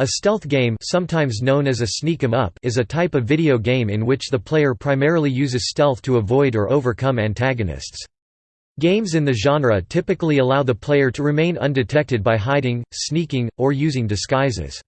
A stealth game sometimes known as a sneak 'em up is a type of video game in which the player primarily uses stealth to avoid or overcome antagonists. Games in the genre typically allow the player to remain undetected by hiding, sneaking, or using disguises.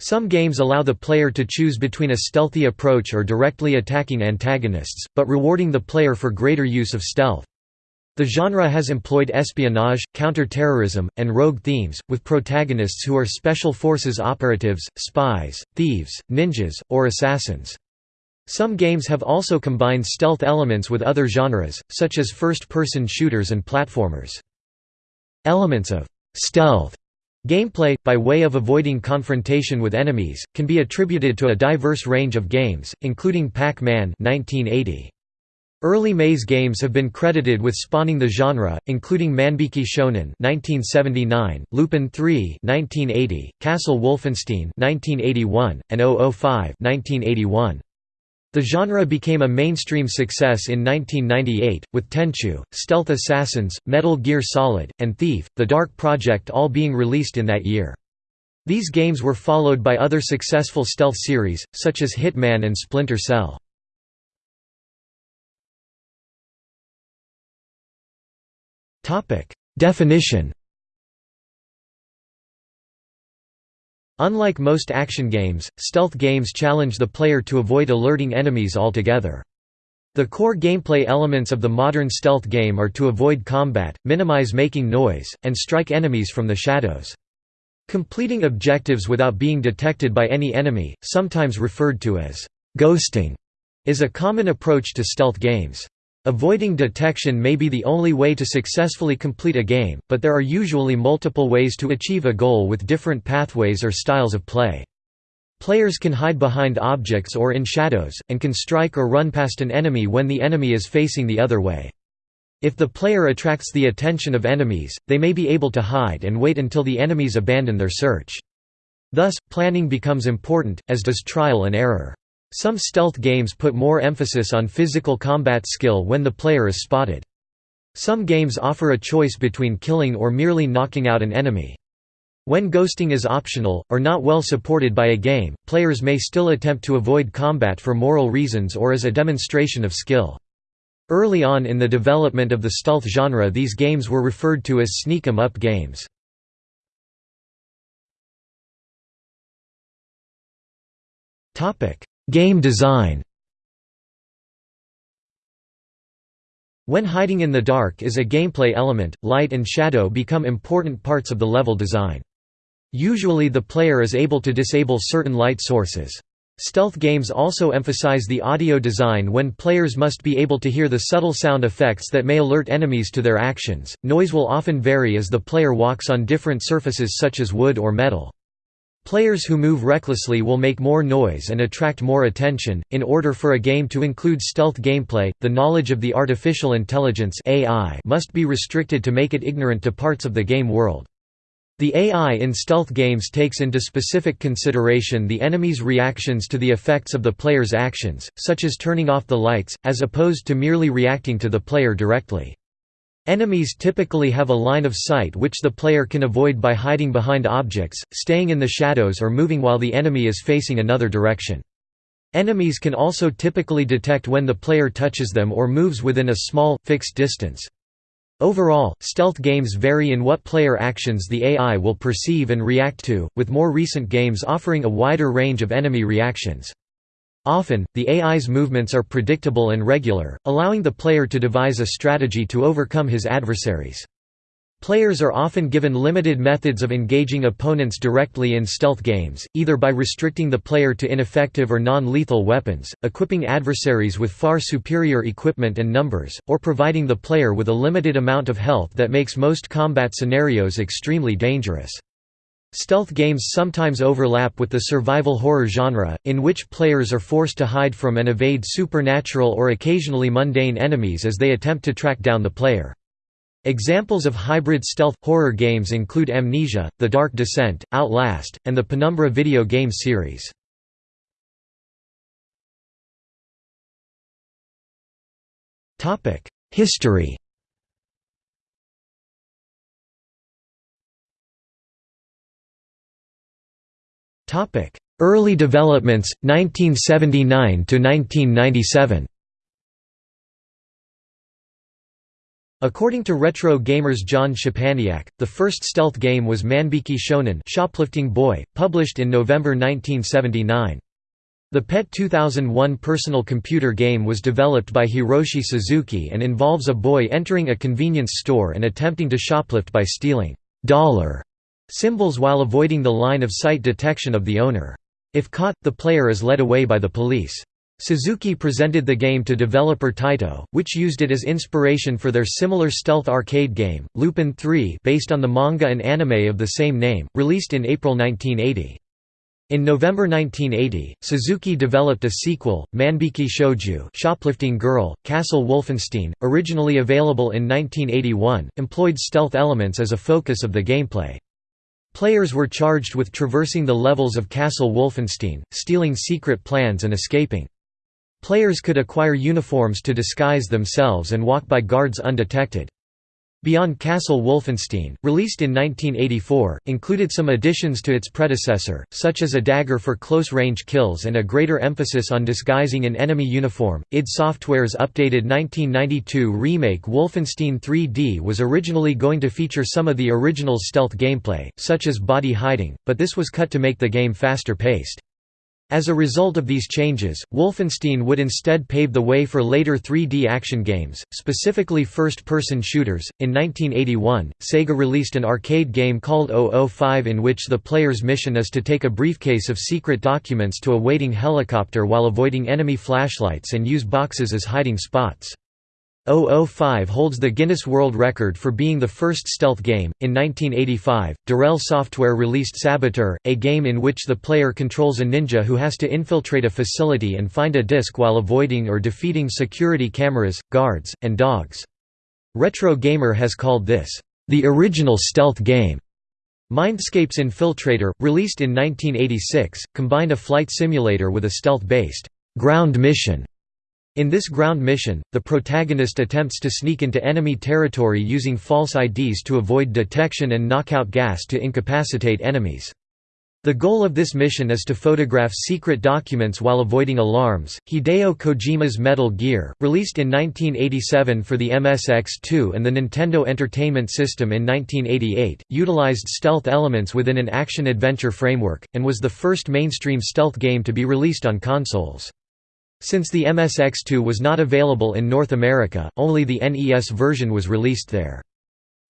Some games allow the player to choose between a stealthy approach or directly attacking antagonists, but rewarding the player for greater use of stealth. The genre has employed espionage, counter-terrorism, and rogue themes, with protagonists who are special forces operatives, spies, thieves, ninjas, or assassins. Some games have also combined stealth elements with other genres, such as first-person shooters and platformers. Elements of «stealth» gameplay, by way of avoiding confrontation with enemies, can be attributed to a diverse range of games, including Pac-Man 1980. Early maze games have been credited with spawning the genre, including Manbiki Shonen (1979), Lupin III (1980), Castle Wolfenstein (1981), and 005 (1981). The genre became a mainstream success in 1998, with Tenchu, Stealth Assassins, Metal Gear Solid, and Thief: The Dark Project all being released in that year. These games were followed by other successful stealth series, such as Hitman and Splinter Cell. Definition Unlike most action games, stealth games challenge the player to avoid alerting enemies altogether. The core gameplay elements of the modern stealth game are to avoid combat, minimize making noise, and strike enemies from the shadows. Completing objectives without being detected by any enemy, sometimes referred to as ghosting, is a common approach to stealth games. Avoiding detection may be the only way to successfully complete a game, but there are usually multiple ways to achieve a goal with different pathways or styles of play. Players can hide behind objects or in shadows, and can strike or run past an enemy when the enemy is facing the other way. If the player attracts the attention of enemies, they may be able to hide and wait until the enemies abandon their search. Thus, planning becomes important, as does trial and error. Some stealth games put more emphasis on physical combat skill when the player is spotted. Some games offer a choice between killing or merely knocking out an enemy. When ghosting is optional, or not well supported by a game, players may still attempt to avoid combat for moral reasons or as a demonstration of skill. Early on in the development of the stealth genre these games were referred to as sneak 'em up games. Game design When hiding in the dark is a gameplay element, light and shadow become important parts of the level design. Usually the player is able to disable certain light sources. Stealth games also emphasize the audio design when players must be able to hear the subtle sound effects that may alert enemies to their actions. Noise will often vary as the player walks on different surfaces such as wood or metal. Players who move recklessly will make more noise and attract more attention. In order for a game to include stealth gameplay, the knowledge of the artificial intelligence (AI) must be restricted to make it ignorant to parts of the game world. The AI in stealth games takes into specific consideration the enemy's reactions to the effects of the player's actions, such as turning off the lights, as opposed to merely reacting to the player directly. Enemies typically have a line of sight which the player can avoid by hiding behind objects, staying in the shadows or moving while the enemy is facing another direction. Enemies can also typically detect when the player touches them or moves within a small, fixed distance. Overall, stealth games vary in what player actions the AI will perceive and react to, with more recent games offering a wider range of enemy reactions. Often, the AI's movements are predictable and regular, allowing the player to devise a strategy to overcome his adversaries. Players are often given limited methods of engaging opponents directly in stealth games, either by restricting the player to ineffective or non-lethal weapons, equipping adversaries with far superior equipment and numbers, or providing the player with a limited amount of health that makes most combat scenarios extremely dangerous. Stealth games sometimes overlap with the survival horror genre, in which players are forced to hide from and evade supernatural or occasionally mundane enemies as they attempt to track down the player. Examples of hybrid stealth horror games include Amnesia, The Dark Descent, Outlast, and the Penumbra video game series. History Early developments 1979 to 1997. According to Retro Gamer's John Szczepaniak, the first stealth game was Manbiki Shonen Shoplifting Boy, published in November 1979. The PET 2001 personal computer game was developed by Hiroshi Suzuki and involves a boy entering a convenience store and attempting to shoplift by stealing dollar symbols while avoiding the line of sight detection of the owner. If caught, the player is led away by the police. Suzuki presented the game to developer Taito, which used it as inspiration for their similar stealth arcade game, Lupin 3 based on the manga and anime of the same name, released in April 1980. In November 1980, Suzuki developed a sequel, Manbiki Shoujo Shoplifting Girl, Castle Wolfenstein, originally available in 1981, employed stealth elements as a focus of the gameplay. Players were charged with traversing the levels of Castle Wolfenstein, stealing secret plans and escaping. Players could acquire uniforms to disguise themselves and walk by guards undetected. Beyond Castle Wolfenstein, released in 1984, included some additions to its predecessor, such as a dagger for close-range kills and a greater emphasis on disguising an enemy uniform. id Software's updated 1992 remake Wolfenstein 3D was originally going to feature some of the original's stealth gameplay, such as body hiding, but this was cut to make the game faster paced. As a result of these changes, Wolfenstein would instead pave the way for later 3D action games, specifically first-person shooters. In 1981, Sega released an arcade game called 005 in which the player's mission is to take a briefcase of secret documents to a waiting helicopter while avoiding enemy flashlights and use boxes as hiding spots. 005 holds the Guinness World Record for being the first stealth game. In 1985, Durell Software released Saboteur, a game in which the player controls a ninja who has to infiltrate a facility and find a disc while avoiding or defeating security cameras, guards, and dogs. Retro Gamer has called this, the original stealth game. Mindscape's Infiltrator, released in 1986, combined a flight simulator with a stealth-based ground mission in this ground mission, the protagonist attempts to sneak into enemy territory using false IDs to avoid detection and knockout gas to incapacitate enemies. The goal of this mission is to photograph secret documents while avoiding alarms. Hideo Kojima's Metal Gear, released in 1987 for the MSX2 and the Nintendo Entertainment System in 1988, utilized stealth elements within an action adventure framework, and was the first mainstream stealth game to be released on consoles. Since the MSX2 was not available in North America, only the NES version was released there.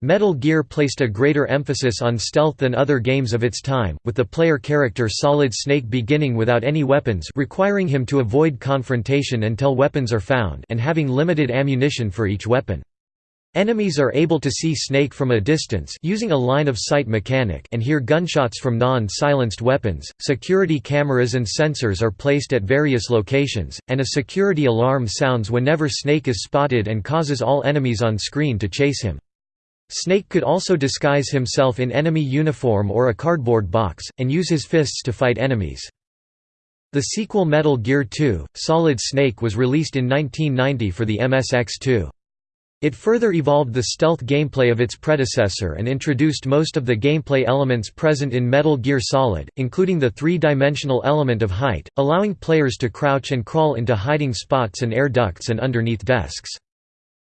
Metal Gear placed a greater emphasis on stealth than other games of its time, with the player character Solid Snake beginning without any weapons requiring him to avoid confrontation until weapons are found and having limited ammunition for each weapon. Enemies are able to see Snake from a distance using a line-of-sight mechanic and hear gunshots from non-silenced weapons. Security cameras and sensors are placed at various locations, and a security alarm sounds whenever Snake is spotted and causes all enemies on screen to chase him. Snake could also disguise himself in enemy uniform or a cardboard box, and use his fists to fight enemies. The sequel Metal Gear 2, Solid Snake was released in 1990 for the MSX2. It further evolved the stealth gameplay of its predecessor and introduced most of the gameplay elements present in Metal Gear Solid, including the three-dimensional element of height, allowing players to crouch and crawl into hiding spots and air ducts and underneath desks.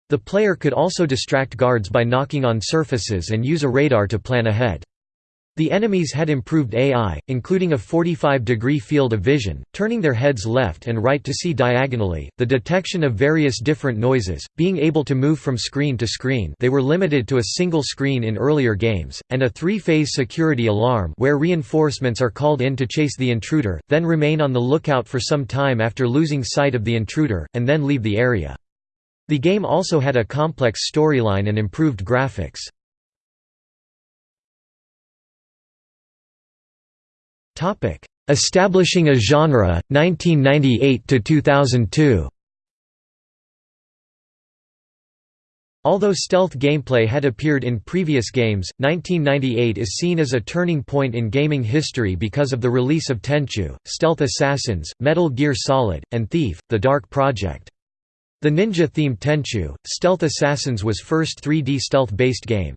The player could also distract guards by knocking on surfaces and use a radar to plan ahead. The enemies had improved AI, including a 45-degree field of vision, turning their heads left and right to see diagonally, the detection of various different noises, being able to move from screen to screen they were limited to a single screen in earlier games, and a three-phase security alarm where reinforcements are called in to chase the intruder, then remain on the lookout for some time after losing sight of the intruder, and then leave the area. The game also had a complex storyline and improved graphics. Topic: Establishing a genre 1998 to 2002. Although stealth gameplay had appeared in previous games, 1998 is seen as a turning point in gaming history because of the release of Tenchu, Stealth Assassins, Metal Gear Solid, and Thief, The Dark Project. The ninja-themed Tenchu, Stealth Assassins was first 3D stealth-based game.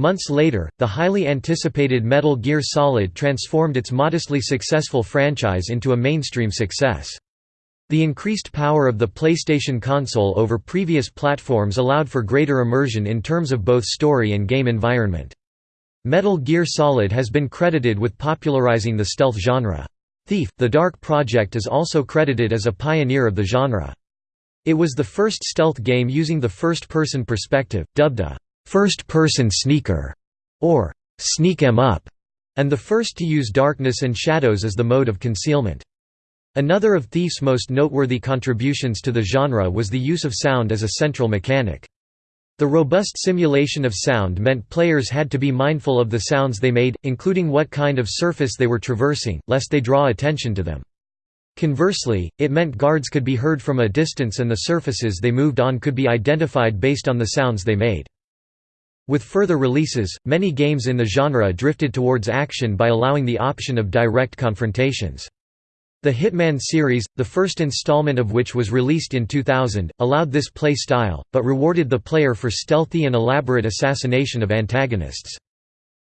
Months later, the highly anticipated Metal Gear Solid transformed its modestly successful franchise into a mainstream success. The increased power of the PlayStation console over previous platforms allowed for greater immersion in terms of both story and game environment. Metal Gear Solid has been credited with popularizing the stealth genre. Thief, The Dark Project is also credited as a pioneer of the genre. It was the first stealth game using the first-person perspective, dubbed a first-person sneaker, or sneak 'em up, and the first to use darkness and shadows as the mode of concealment. Another of Thief's most noteworthy contributions to the genre was the use of sound as a central mechanic. The robust simulation of sound meant players had to be mindful of the sounds they made, including what kind of surface they were traversing, lest they draw attention to them. Conversely, it meant guards could be heard from a distance and the surfaces they moved on could be identified based on the sounds they made. With further releases, many games in the genre drifted towards action by allowing the option of direct confrontations. The Hitman series, the first installment of which was released in 2000, allowed this play style, but rewarded the player for stealthy and elaborate assassination of antagonists.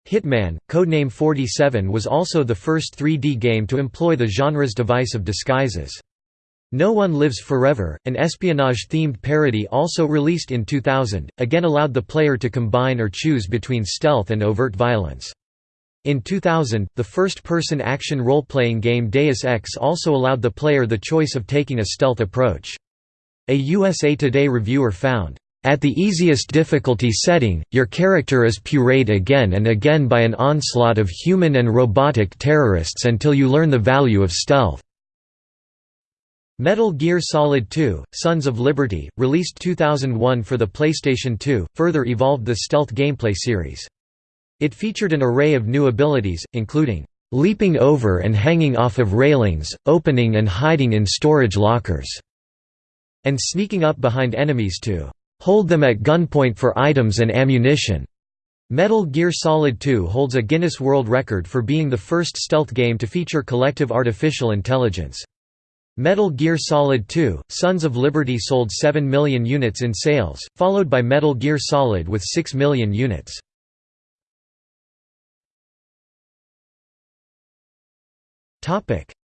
Hitman, codename 47 was also the first 3D game to employ the genre's device of disguises. No One Lives Forever, an espionage-themed parody also released in 2000, again allowed the player to combine or choose between stealth and overt violence. In 2000, the first-person action role-playing game Deus Ex also allowed the player the choice of taking a stealth approach. A USA Today reviewer found, "...at the easiest difficulty setting, your character is pureed again and again by an onslaught of human and robotic terrorists until you learn the value of stealth." Metal Gear Solid 2: Sons of Liberty, released 2001 for the PlayStation 2, further evolved the stealth gameplay series. It featured an array of new abilities, including leaping over and hanging off of railings, opening and hiding in storage lockers, and sneaking up behind enemies to hold them at gunpoint for items and ammunition. Metal Gear Solid 2 holds a Guinness World Record for being the first stealth game to feature collective artificial intelligence. Metal Gear Solid 2, Sons of Liberty sold 7 million units in sales, followed by Metal Gear Solid with 6 million units.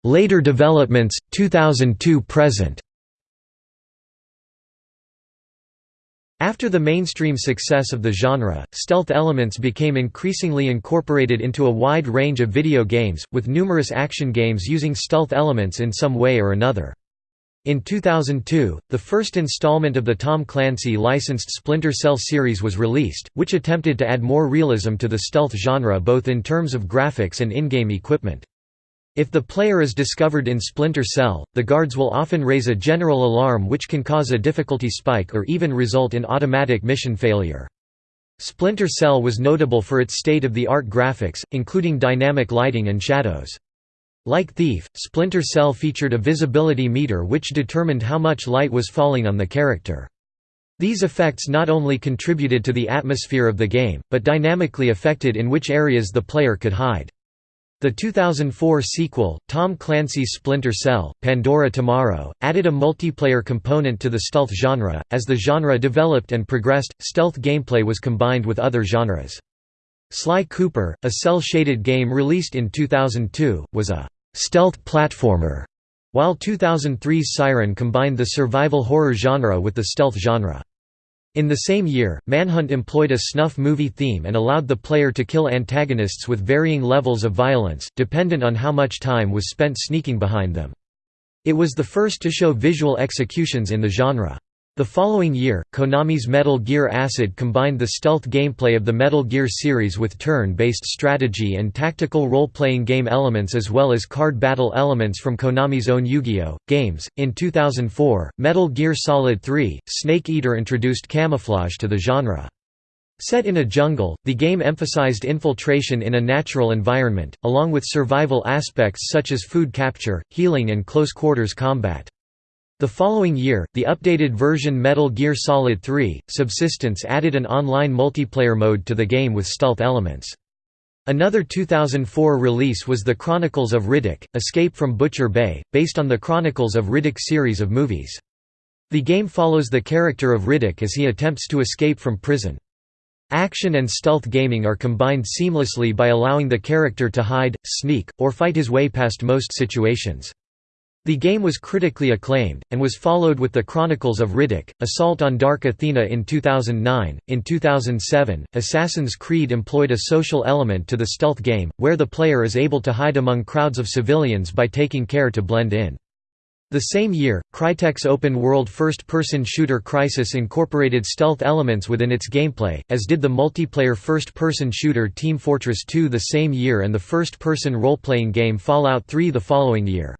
Later developments, 2002 After the mainstream success of the genre, stealth elements became increasingly incorporated into a wide range of video games, with numerous action games using stealth elements in some way or another. In 2002, the first installment of the Tom Clancy licensed Splinter Cell series was released, which attempted to add more realism to the stealth genre both in terms of graphics and in-game equipment. If the player is discovered in Splinter Cell, the guards will often raise a general alarm which can cause a difficulty spike or even result in automatic mission failure. Splinter Cell was notable for its state-of-the-art graphics, including dynamic lighting and shadows. Like Thief, Splinter Cell featured a visibility meter which determined how much light was falling on the character. These effects not only contributed to the atmosphere of the game, but dynamically affected in which areas the player could hide. The 2004 sequel, Tom Clancy's Splinter Cell, Pandora Tomorrow, added a multiplayer component to the stealth genre. As the genre developed and progressed, stealth gameplay was combined with other genres. Sly Cooper, a cel-shaded game released in 2002, was a stealth platformer, while 2003's Siren combined the survival horror genre with the stealth genre. In the same year, Manhunt employed a snuff movie theme and allowed the player to kill antagonists with varying levels of violence, dependent on how much time was spent sneaking behind them. It was the first to show visual executions in the genre. The following year, Konami's Metal Gear Acid combined the stealth gameplay of the Metal Gear series with turn-based strategy and tactical role-playing game elements as well as card battle elements from Konami's own Yu-Gi-Oh! games. In 2004, Metal Gear Solid 3: Snake Eater introduced camouflage to the genre. Set in a jungle, the game emphasized infiltration in a natural environment, along with survival aspects such as food capture, healing and close-quarters combat. The following year, the updated version Metal Gear Solid 3: Subsistence added an online multiplayer mode to the game with stealth elements. Another 2004 release was The Chronicles of Riddick: Escape from Butcher Bay, based on the Chronicles of Riddick series of movies. The game follows the character of Riddick as he attempts to escape from prison. Action and stealth gaming are combined seamlessly by allowing the character to hide, sneak, or fight his way past most situations. The game was critically acclaimed, and was followed with The Chronicles of Riddick, Assault on Dark Athena in 2009. In 2007, Assassin's Creed employed a social element to the stealth game, where the player is able to hide among crowds of civilians by taking care to blend in. The same year, Crytek's open-world first-person shooter Crysis incorporated stealth elements within its gameplay, as did the multiplayer first-person shooter Team Fortress 2 the same year and the first-person role-playing game Fallout 3 the following year.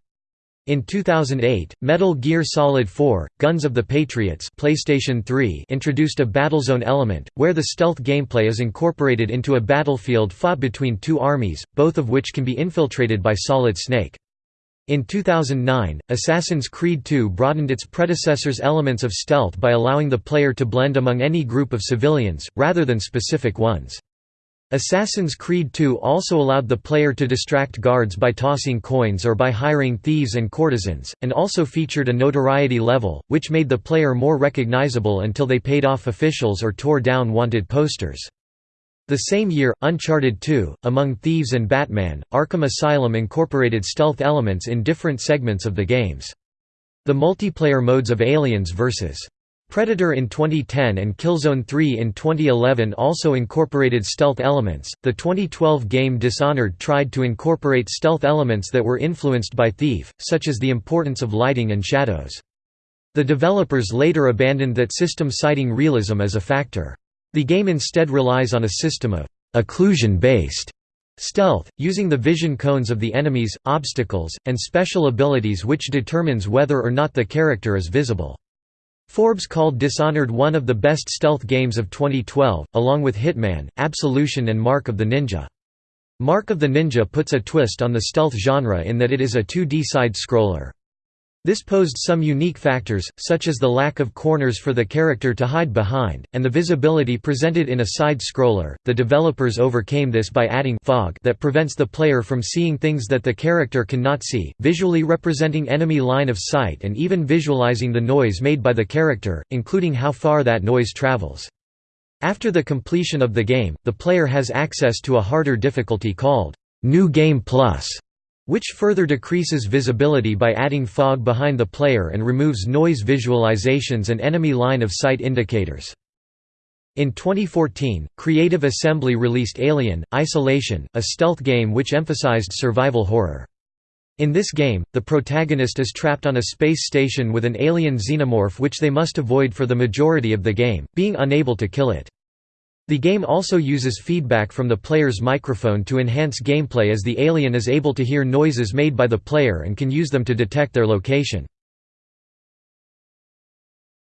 In 2008, Metal Gear Solid 4: Guns of the Patriots PlayStation 3 introduced a battlezone element, where the stealth gameplay is incorporated into a battlefield fought between two armies, both of which can be infiltrated by Solid Snake. In 2009, Assassin's Creed II broadened its predecessor's elements of stealth by allowing the player to blend among any group of civilians, rather than specific ones. Assassin's Creed II also allowed the player to distract guards by tossing coins or by hiring thieves and courtesans, and also featured a notoriety level, which made the player more recognizable until they paid off officials or tore down wanted posters. The same year, Uncharted 2, Among Thieves and Batman, Arkham Asylum incorporated stealth elements in different segments of the games. The multiplayer modes of Aliens vs. Predator in 2010 and Killzone 3 in 2011 also incorporated stealth elements. The 2012 game Dishonored tried to incorporate stealth elements that were influenced by Thief, such as the importance of lighting and shadows. The developers later abandoned that system citing realism as a factor. The game instead relies on a system of occlusion-based stealth, using the vision cones of the enemies, obstacles, and special abilities which determines whether or not the character is visible. Forbes called Dishonored one of the best stealth games of 2012, along with Hitman, Absolution and Mark of the Ninja. Mark of the Ninja puts a twist on the stealth genre in that it is a 2D side-scroller. This posed some unique factors, such as the lack of corners for the character to hide behind, and the visibility presented in a side-scroller. The developers overcame this by adding fog that prevents the player from seeing things that the character cannot see, visually representing enemy line of sight and even visualizing the noise made by the character, including how far that noise travels. After the completion of the game, the player has access to a harder difficulty called New Game Plus which further decreases visibility by adding fog behind the player and removes noise visualizations and enemy line of sight indicators. In 2014, Creative Assembly released Alien, Isolation, a stealth game which emphasized survival horror. In this game, the protagonist is trapped on a space station with an alien xenomorph which they must avoid for the majority of the game, being unable to kill it. The game also uses feedback from the player's microphone to enhance gameplay as the alien is able to hear noises made by the player and can use them to detect their location.